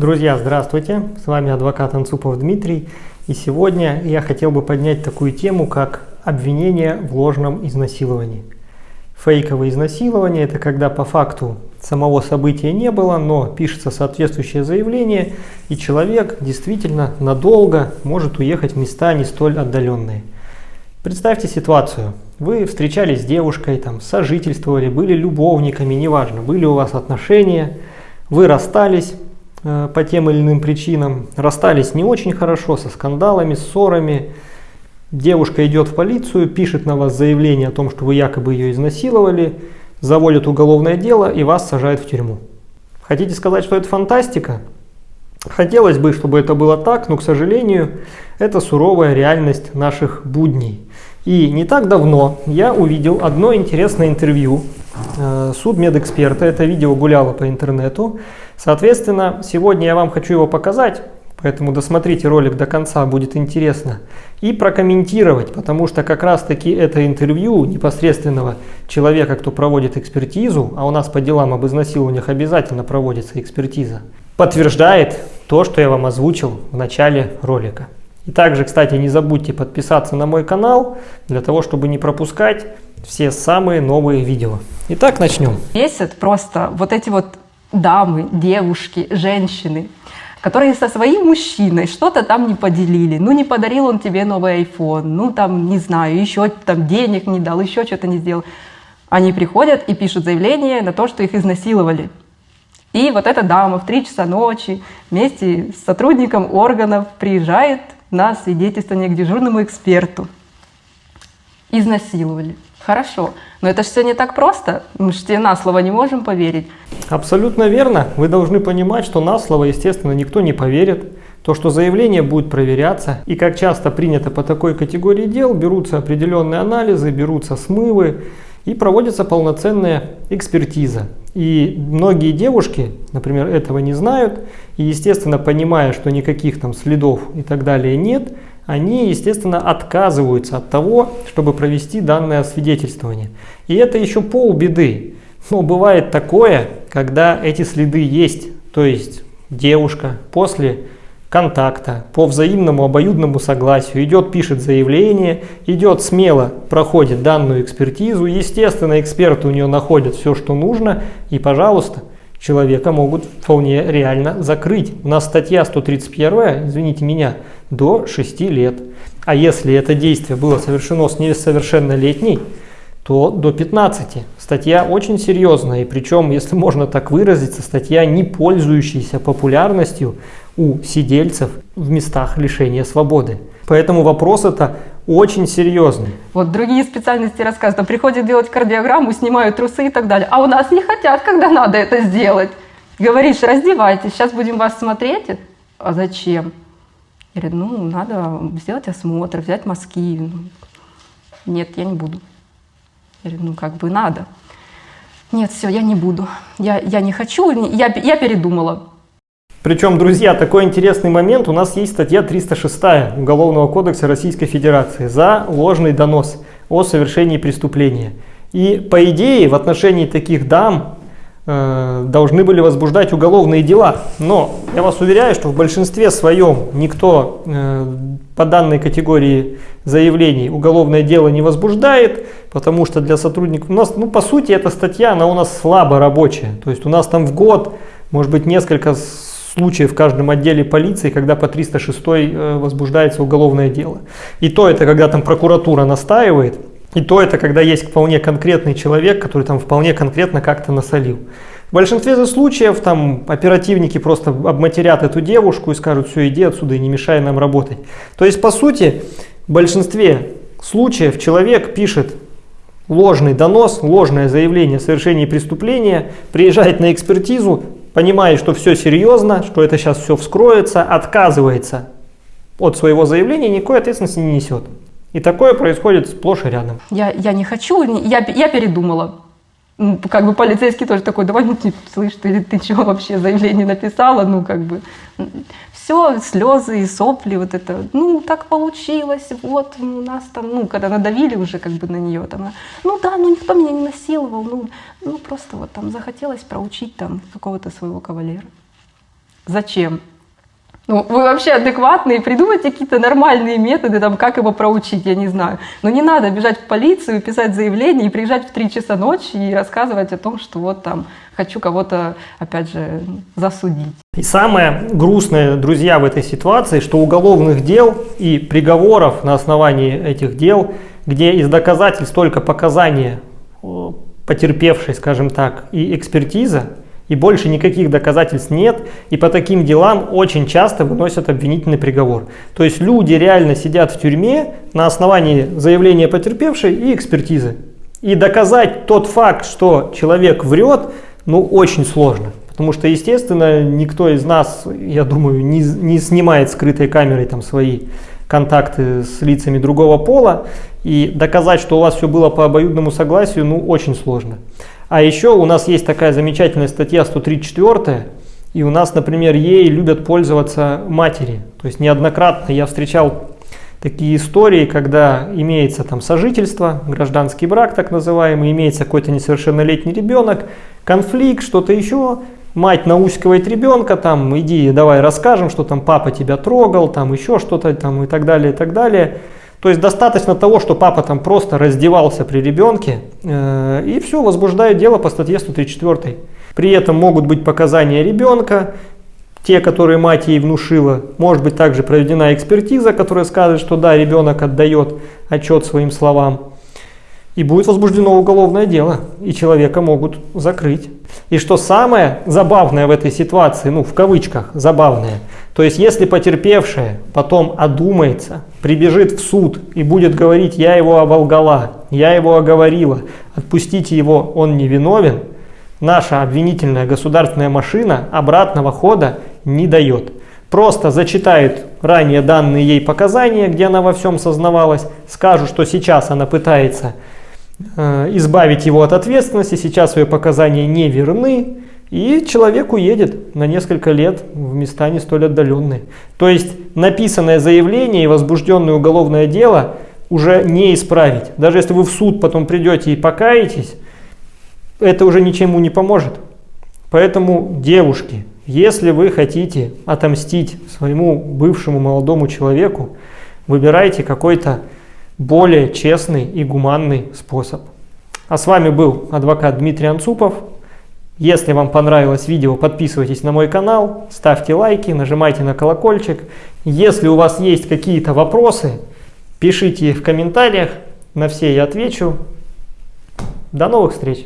Друзья, здравствуйте! С вами адвокат Анцупов Дмитрий. И сегодня я хотел бы поднять такую тему, как обвинение в ложном изнасиловании. Фейковое изнасилование – это когда по факту самого события не было, но пишется соответствующее заявление, и человек действительно надолго может уехать в места не столь отдаленные. Представьте ситуацию. Вы встречались с девушкой, там, сожительствовали, были любовниками, неважно, были у вас отношения, вы расстались, по тем или иным причинам. Расстались не очень хорошо, со скандалами, ссорами. Девушка идет в полицию, пишет на вас заявление о том, что вы якобы ее изнасиловали, заводят уголовное дело и вас сажают в тюрьму. Хотите сказать, что это фантастика? Хотелось бы, чтобы это было так, но, к сожалению, это суровая реальность наших будней. И не так давно я увидел одно интересное интервью э, судмедэксперта. Это видео гуляло по интернету. Соответственно, сегодня я вам хочу его показать, поэтому досмотрите ролик до конца, будет интересно. И прокомментировать, потому что как раз таки это интервью непосредственного человека, кто проводит экспертизу, а у нас по делам об изнасилованиях обязательно проводится экспертиза, подтверждает то, что я вам озвучил в начале ролика. И также, кстати, не забудьте подписаться на мой канал, для того, чтобы не пропускать все самые новые видео. Итак, начнем. Бесит просто вот эти вот дамы, девушки, женщины, которые со своим мужчиной что-то там не поделили. Ну, не подарил он тебе новый iPhone, ну, там, не знаю, еще там денег не дал, еще что-то не сделал. Они приходят и пишут заявление на то, что их изнасиловали. И вот эта дама в 3 часа ночи вместе с сотрудником органов приезжает на свидетельствование к дежурному эксперту. Изнасиловали. Хорошо, но это же все не так просто. Мы же на слово не можем поверить. Абсолютно верно. Вы должны понимать, что на слово, естественно, никто не поверит. То, что заявление будет проверяться, и как часто принято по такой категории дел, берутся определенные анализы, берутся смывы, и проводится полноценная экспертиза. И многие девушки, например, этого не знают, и, естественно, понимая, что никаких там следов и так далее нет, они, естественно, отказываются от того, чтобы провести данное освидетельствование. И это еще полбеды. Но бывает такое, когда эти следы есть, то есть девушка после контакта по взаимному обоюдному согласию идет, пишет заявление, идет смело, проходит данную экспертизу, естественно, эксперты у нее находят все, что нужно, и, пожалуйста, человека могут вполне реально закрыть. У нас статья 131, извините меня, до 6 лет. А если это действие было совершено с несовершеннолетней, то до 15. Статья очень серьезная, и причем, если можно так выразиться, статья не пользующаяся популярностью у сидельцев в местах лишения свободы. Поэтому вопрос это очень серьезный. Вот другие специальности рассказывают, приходят делать кардиограмму, снимают трусы и так далее. А у нас не хотят, когда надо это сделать. Говоришь, раздевайтесь, сейчас будем вас смотреть. А зачем? Я говорю, ну, надо сделать осмотр, взять мазки. Нет, я не буду. Я говорю, ну, как бы надо. Нет, все, я не буду. Я, я не хочу, я, я передумала. Причем, друзья, такой интересный момент. У нас есть статья 306 Уголовного кодекса Российской Федерации за ложный донос о совершении преступления. И по идее в отношении таких дам э, должны были возбуждать уголовные дела. Но я вас уверяю, что в большинстве своем никто э, по данной категории заявлений уголовное дело не возбуждает, потому что для сотрудников у нас, ну по сути эта статья, она у нас слабо рабочая. То есть у нас там в год может быть несколько случаев в каждом отделе полиции, когда по 306 э, возбуждается уголовное дело. И то это, когда там прокуратура настаивает, и то это, когда есть вполне конкретный человек, который там вполне конкретно как-то насолил. В большинстве случаев там оперативники просто обматерят эту девушку и скажут, все, иди отсюда и не мешай нам работать. То есть, по сути, в большинстве случаев человек пишет ложный донос, ложное заявление о совершении преступления, приезжает на экспертизу, понимает, что все серьезно, что это сейчас все вскроется, отказывается от своего заявления, никакой ответственности не несет. И такое происходит сплошь и рядом. Я, я не хочу, я, я передумала. Как бы полицейский тоже такой, давай, ну, типа, слышь, ты, ты что вообще заявление написала, ну, как бы все, слезы и сопли, вот это, ну, так получилось, вот, у нас там, ну, когда надавили уже как бы на нее, там, ну да, ну никто меня не насиловал, ну, ну просто вот там захотелось проучить там какого-то своего кавалера. Зачем? Ну, вы вообще адекватные, придумайте какие-то нормальные методы, там, как его проучить, я не знаю. Но не надо бежать в полицию, писать заявление и приезжать в 3 часа ночи и рассказывать о том, что вот там хочу кого-то, опять же, засудить. И самое грустное, друзья, в этой ситуации, что уголовных дел и приговоров на основании этих дел, где из доказательств только показания потерпевшей, скажем так, и экспертиза, и больше никаких доказательств нет, и по таким делам очень часто выносят обвинительный приговор. То есть люди реально сидят в тюрьме на основании заявления потерпевшей и экспертизы. И доказать тот факт, что человек врет, ну очень сложно. Потому что, естественно, никто из нас, я думаю, не, не снимает скрытой камерой там свои контакты с лицами другого пола. И доказать, что у вас все было по обоюдному согласию, ну очень сложно. А еще у нас есть такая замечательная статья 134, и у нас, например, ей любят пользоваться матери. То есть неоднократно я встречал такие истории, когда имеется там сожительство, гражданский брак так называемый, имеется какой-то несовершеннолетний ребенок, конфликт, что-то еще, мать наускивает ребенка, там, иди, давай расскажем, что там папа тебя трогал, там еще что-то там и так далее, и так далее. То есть достаточно того, что папа там просто раздевался при ребенке, э, и все, возбуждает дело по статье 134. При этом могут быть показания ребенка, те, которые мать ей внушила. Может быть также проведена экспертиза, которая скажет, что да, ребенок отдает отчет своим словам. И будет возбуждено уголовное дело, и человека могут закрыть. И что самое забавное в этой ситуации, ну в кавычках забавное, то есть если потерпевшая потом одумается, прибежит в суд и будет говорить, я его оболгала, я его оговорила, отпустите его, он не виновен, наша обвинительная государственная машина обратного хода не дает. Просто зачитает ранее данные ей показания, где она во всем сознавалась, скажут, что сейчас она пытается Э, избавить его от ответственности, сейчас свои показания не верны, и человек уедет на несколько лет в места не столь отдаленные. То есть написанное заявление и возбужденное уголовное дело уже не исправить. Даже если вы в суд потом придете и покаетесь, это уже ничему не поможет. Поэтому, девушки, если вы хотите отомстить своему бывшему молодому человеку, выбирайте какой-то более честный и гуманный способ. А с вами был адвокат Дмитрий Анцупов. Если вам понравилось видео, подписывайтесь на мой канал, ставьте лайки, нажимайте на колокольчик. Если у вас есть какие-то вопросы, пишите в комментариях, на все я отвечу. До новых встреч!